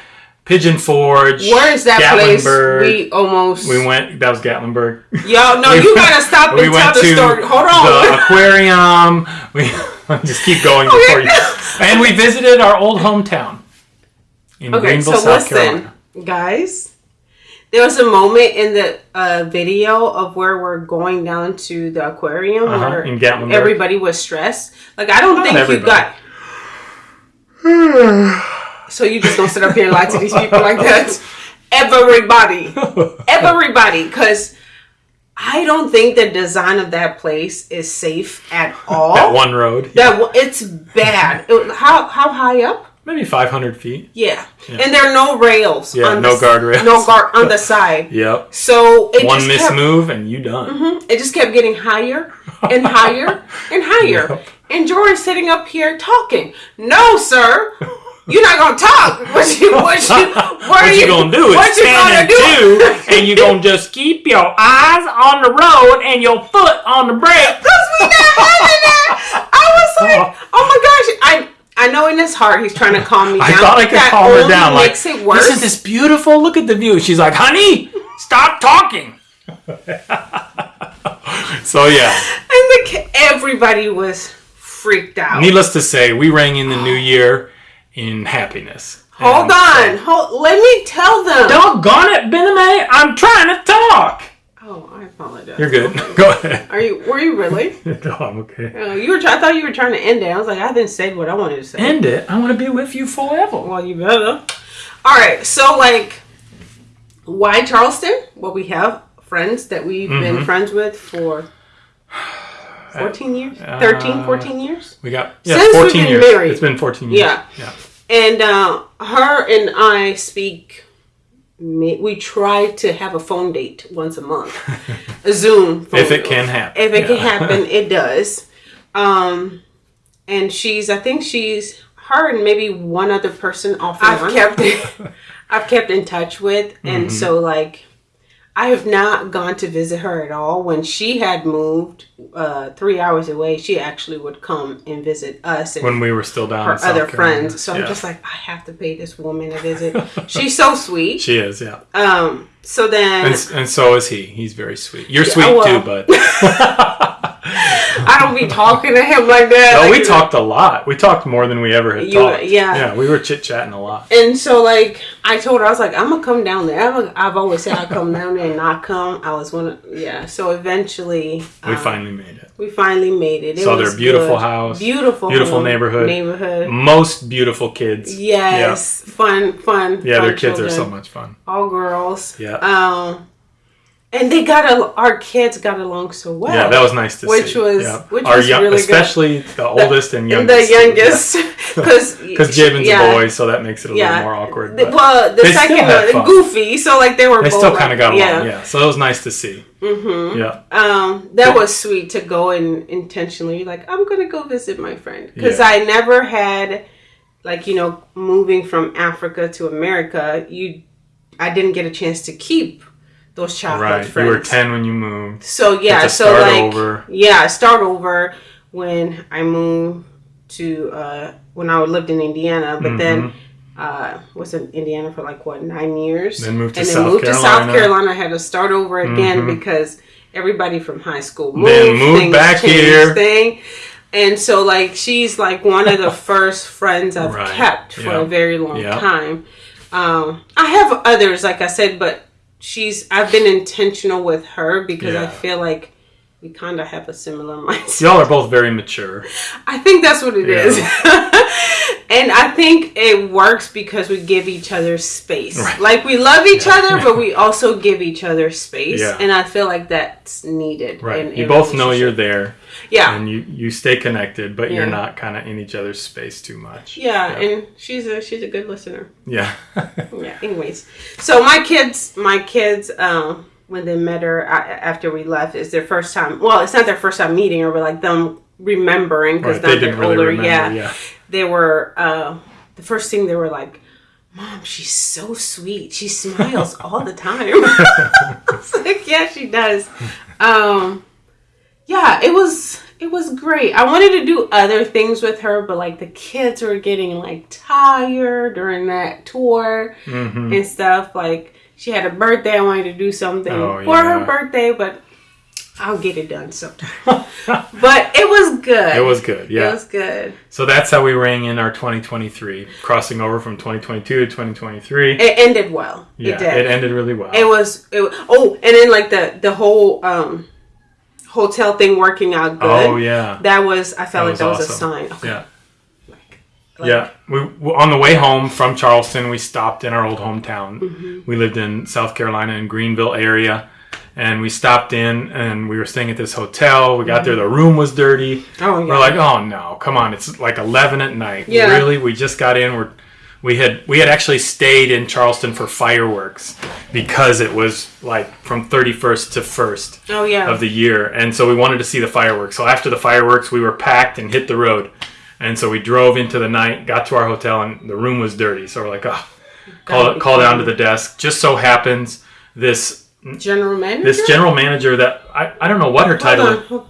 Speaker 1: Pigeon Forge.
Speaker 2: Where is that place?
Speaker 1: Gatlinburg.
Speaker 2: We almost.
Speaker 1: We went. That was Gatlinburg.
Speaker 2: Y'all, no,
Speaker 1: We
Speaker 2: you
Speaker 1: went-
Speaker 2: gotta stop and
Speaker 1: we
Speaker 2: tell
Speaker 1: went
Speaker 2: the
Speaker 1: to
Speaker 2: story. Hold on.
Speaker 1: the aquarium. We just keep going before you. And we visited our old hometown in
Speaker 2: Okay,
Speaker 1: Greenville,
Speaker 2: so
Speaker 1: South
Speaker 2: listen,
Speaker 1: Carolina.
Speaker 2: guys. There was a moment in the uh, video of where we're going down to the aquarium
Speaker 1: Uh-huh,
Speaker 2: where
Speaker 1: in Gatlinburg.
Speaker 2: everybody was stressed. Like I don't
Speaker 1: Not
Speaker 2: think you
Speaker 1: everybody.
Speaker 2: got. so you just gonna sit up here and lie to these people like that? Everybody, everybody, because I don't think the design of that place is safe at all.
Speaker 1: That one road.
Speaker 2: That w- it's bad. It- how how high up?
Speaker 1: Maybe 500 feet.
Speaker 2: Yeah. and there are no rails.
Speaker 1: Yeah, no guardrails.
Speaker 2: No guard on the side.
Speaker 1: Yep.
Speaker 2: So it
Speaker 1: One
Speaker 2: just
Speaker 1: miss
Speaker 2: kept,
Speaker 1: move and you done. Mm-hmm.
Speaker 2: It just kept getting higher and higher and higher.
Speaker 1: Yep.
Speaker 2: And George's sitting up here talking. No, sir. You're not gonna talk. What you what you what,
Speaker 1: What
Speaker 2: are
Speaker 1: you gonna do
Speaker 2: What you
Speaker 1: 10
Speaker 2: gonna do?
Speaker 1: 2, and you're gonna just keep your eyes on the road and your foot on the brake.
Speaker 2: Because we not having that. I was like, oh. oh my gosh. I I know in his heart he's trying to calm me down.
Speaker 1: I thought I could
Speaker 2: That
Speaker 1: calm her down. Like,
Speaker 2: makes it worse.
Speaker 1: isn't this beautiful? Look at the view. She's like, honey, stop talking. so yeah,
Speaker 2: and the everybody was freaked out.
Speaker 1: needless to say, we rang in the new year in happiness.
Speaker 2: Hold on.
Speaker 1: so-
Speaker 2: Hold, let me tell them.
Speaker 1: Doggone it, Bename, I'm trying to talk.
Speaker 2: Oh, I apologize.
Speaker 1: You're good. Go ahead.
Speaker 2: Are you? Were you really?
Speaker 1: No, I'm okay.
Speaker 2: Uh, you were. I thought you were trying to end it. I was like, I haven't said what I wanted to say.
Speaker 1: End it. I want to be with you forever.
Speaker 2: well, you better. All right. So, like, why Charleston? Well, we have friends that we've
Speaker 1: Mm-hmm.
Speaker 2: been friends with for 14 years, 13, 14 years.
Speaker 1: We got yeah,
Speaker 2: Since we've
Speaker 1: 14
Speaker 2: been
Speaker 1: years.
Speaker 2: married.
Speaker 1: It's been 14 years.
Speaker 2: Yeah.
Speaker 1: Yeah.
Speaker 2: And uh, her and I speak. We try to have a phone date once a month, a Zoom. Phone
Speaker 1: If it can happen.
Speaker 2: If it can happen, it does. Um, and she's, I think she's her and maybe one other person off. and on. kept, I've kept in touch with, and
Speaker 1: Mm-hmm.
Speaker 2: so like, I have not gone to visit her at all. When she had moved uh, three hours away, she actually would come and visit us and
Speaker 1: When we were still down
Speaker 2: her
Speaker 1: in South
Speaker 2: other
Speaker 1: Carolina.
Speaker 2: friends. So I'm just like, I have to pay this woman a visit. She's so sweet.
Speaker 1: She is, yeah.
Speaker 2: Um. So then
Speaker 1: And, and so is he. He's very sweet. You're sweet
Speaker 2: well.
Speaker 1: too, but
Speaker 2: I don't be talking to him like that.
Speaker 1: no,
Speaker 2: Like,
Speaker 1: we talked a lot. We talked more than we ever had
Speaker 2: You-
Speaker 1: talked.
Speaker 2: yeah.
Speaker 1: yeah, we were chit chatting a lot.
Speaker 2: And so, like, I told her, I was like, I'm gonna come down there. I'm I've always said I'd come down there and not come. I was one of, yeah. So eventually,
Speaker 1: We
Speaker 2: um,
Speaker 1: finally made it.
Speaker 2: we finally made it. it
Speaker 1: Saw their beautiful
Speaker 2: good.
Speaker 1: house,
Speaker 2: beautiful,
Speaker 1: beautiful
Speaker 2: home,
Speaker 1: neighborhood.
Speaker 2: neighborhood.
Speaker 1: Most beautiful kids.
Speaker 2: Yes, fun, fun.
Speaker 1: Yeah,
Speaker 2: fun
Speaker 1: their kids are so much fun.
Speaker 2: all girls.
Speaker 1: Yeah.
Speaker 2: Um, and they got a, our kids got along so well.
Speaker 1: Yeah, that was nice to
Speaker 2: Which
Speaker 1: see.
Speaker 2: was-
Speaker 1: yeah.
Speaker 2: which
Speaker 1: Our
Speaker 2: was
Speaker 1: young,
Speaker 2: really good.
Speaker 1: especially the oldest and
Speaker 2: And
Speaker 1: youngest.
Speaker 2: the youngest, because
Speaker 1: Because Jabin's a boy, so that makes it a
Speaker 2: Yeah.
Speaker 1: little more awkward.
Speaker 2: The- well, the second one, goofy. So like they were.
Speaker 1: they
Speaker 2: both
Speaker 1: still kind of got along.
Speaker 2: yeah.
Speaker 1: Yeah. so it was nice to see. Mm-hmm. Yeah.
Speaker 2: Um, that was sweet to go and intentionally like I'm gonna go visit my friend because
Speaker 1: Yeah.
Speaker 2: I never had like you know moving from Africa to America. You, I didn't get a chance to keep those childhood
Speaker 1: Right.
Speaker 2: friends.
Speaker 1: You were 10 when you moved.
Speaker 2: So yeah, so like
Speaker 1: over.
Speaker 2: yeah, start over when I moved to uh, when I lived in Indiana, but then uh, was in Indiana for like what nine years,
Speaker 1: Mm-hmm. Then moved to
Speaker 2: and
Speaker 1: South
Speaker 2: then moved to South
Speaker 1: Carolina. Mm-hmm.
Speaker 2: I had to start over again because everybody from high school moved,
Speaker 1: Then moved back here.
Speaker 2: thing. And so, like, she's like one of the first friends I've
Speaker 1: Right.
Speaker 2: kept for
Speaker 1: Yeah.
Speaker 2: a very long
Speaker 1: Yeah.
Speaker 2: time. Um, I have others, like I said, but she's I've been intentional with her because I feel like we kind of have a similar mindset.
Speaker 1: Y'all are both very mature.
Speaker 2: I think that's what it
Speaker 1: Yeah.
Speaker 2: is, and I think it works because we give each other space.
Speaker 1: Right.
Speaker 2: Like we love each other, but we also give each other space,
Speaker 1: Yeah.
Speaker 2: and I feel like that's needed.
Speaker 1: Right.
Speaker 2: in
Speaker 1: you both know you're there
Speaker 2: yeah.
Speaker 1: and you, you stay connected, but you're not kind of in each other's space too much.
Speaker 2: yeah, and she's a she's a good listener.
Speaker 1: Yeah.
Speaker 2: Yeah. Anyways, so my kids, my kids, um, when they met her after we left, is their first time. Well, it's not their first time meeting her, but like them remembering because
Speaker 1: right. They
Speaker 2: they're
Speaker 1: really
Speaker 2: older.
Speaker 1: remember.
Speaker 2: yeah.
Speaker 1: Yeah.
Speaker 2: They were uh, the first thing they were like, Mom, she's so sweet. She smiles all the time. I was like, yeah, she does. Um, yeah, it was it was great. I wanted to do other things with her, but like the kids were getting like tired during that tour
Speaker 1: hmm
Speaker 2: and stuff. Like she had a birthday, I wanted to do something
Speaker 1: Oh,
Speaker 2: for her birthday, but I'll get it done sometime. but it was good.
Speaker 1: It was good. Yeah.
Speaker 2: It was good.
Speaker 1: so that's how we rang in our 2023, crossing over from 2022 to 2023.
Speaker 2: It ended well.
Speaker 1: yeah,
Speaker 2: it did.
Speaker 1: It ended really well.
Speaker 2: It was. It. Oh, and then like the the whole um hotel thing working out good.
Speaker 1: oh yeah.
Speaker 2: That was. I felt
Speaker 1: That
Speaker 2: like
Speaker 1: was
Speaker 2: that was a sign. Okay,
Speaker 1: Yeah.
Speaker 2: like-
Speaker 1: yeah, we we- on the way home from Charleston, we stopped in our old hometown.
Speaker 2: Mm-hmm.
Speaker 1: We lived in South Carolina in Greenville area, and we stopped in and we were staying at this hotel. We got there, the room was dirty.
Speaker 2: Oh yeah.
Speaker 1: We're like, oh no, come on! It's like eleven at night.
Speaker 2: Yeah.
Speaker 1: Really? We just got in. We're we had we had actually stayed in Charleston for fireworks because it was like from thirty first to first
Speaker 2: oh yeah.
Speaker 1: of the year, and so we wanted to see the fireworks. So after the fireworks, we were packed and hit the road, and so we drove into the night, got to our hotel, and the room was dirty. So we're like, oh, call call down to the desk. Just so happens this
Speaker 2: general manager.
Speaker 1: this general manager that I, I don't know what her title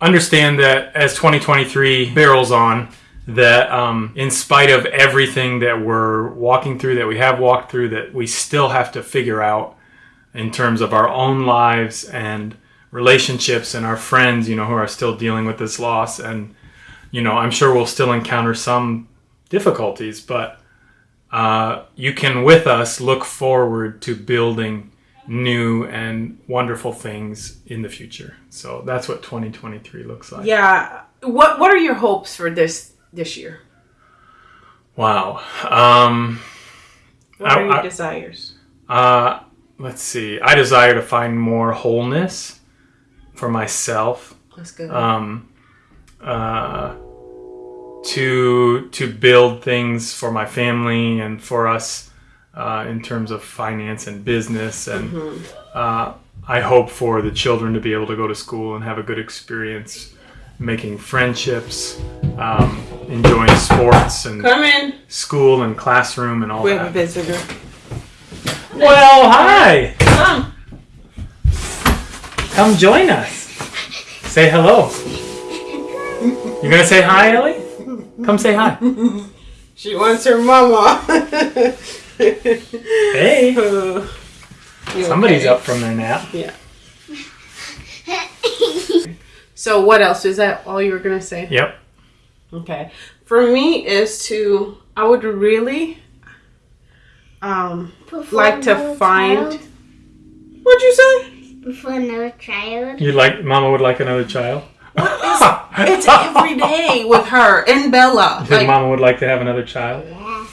Speaker 1: understand that as 2023 barrels on, that um, in spite of everything that we're walking through, that we have walked through, that we still have to figure out in terms of our own lives and relationships and our friends, you know, who are still dealing with this loss. And, you know, I'm sure we'll still encounter some difficulties, but uh, you can, with us, look forward to building new and wonderful things in the future. So that's what 2023 looks like.
Speaker 2: Yeah. What What are your hopes for this this year?
Speaker 1: Wow. Um,
Speaker 2: What
Speaker 1: I-
Speaker 2: are your
Speaker 1: I-
Speaker 2: desires?
Speaker 1: uh, let's see. I desire to find more wholeness for myself.
Speaker 2: That's good.
Speaker 1: Um, uh, to to build things for my family and for us uh, in terms of finance and business and uh, I hope for the children to be able to go to school and have a good experience making friendships um, enjoying sports and school and classroom and all
Speaker 2: We have a
Speaker 1: that
Speaker 2: visitor.
Speaker 1: well hi.
Speaker 2: Come.
Speaker 1: come join us. Say hello. You're gonna say hi ellie? Come say hi.
Speaker 2: She wants her mama.
Speaker 1: hey
Speaker 2: Uh,
Speaker 1: somebody's
Speaker 2: okay?
Speaker 1: up from their nap
Speaker 2: Yeah. So what else? Is that all you were gonna say?
Speaker 1: yep
Speaker 2: Okay. For me is to I would really um
Speaker 3: Before
Speaker 2: like to find
Speaker 3: child?
Speaker 2: What'd you say?
Speaker 3: Before another child?
Speaker 1: you'd like mama would like another child
Speaker 2: It's every day with her and Bella.
Speaker 1: You think
Speaker 2: Like
Speaker 1: mama would like to have another child
Speaker 3: Yeah.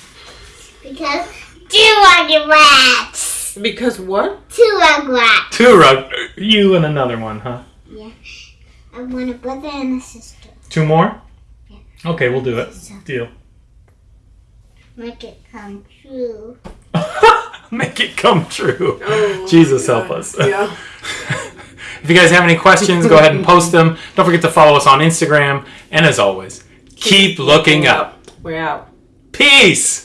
Speaker 3: Because two rugrats!
Speaker 2: because what?
Speaker 3: Two rugrats!
Speaker 1: two rug you and another one huh Yes.
Speaker 3: I want a brother and a sister.
Speaker 1: two more Yeah. okay we'll do it deal
Speaker 3: Make it come true.
Speaker 1: make it come true
Speaker 2: Oh,
Speaker 1: jesus help us
Speaker 2: Yeah.
Speaker 1: if you guys have any questions go ahead and post them don't forget to follow us on instagram and as always keep looking up
Speaker 2: We're out.
Speaker 1: peace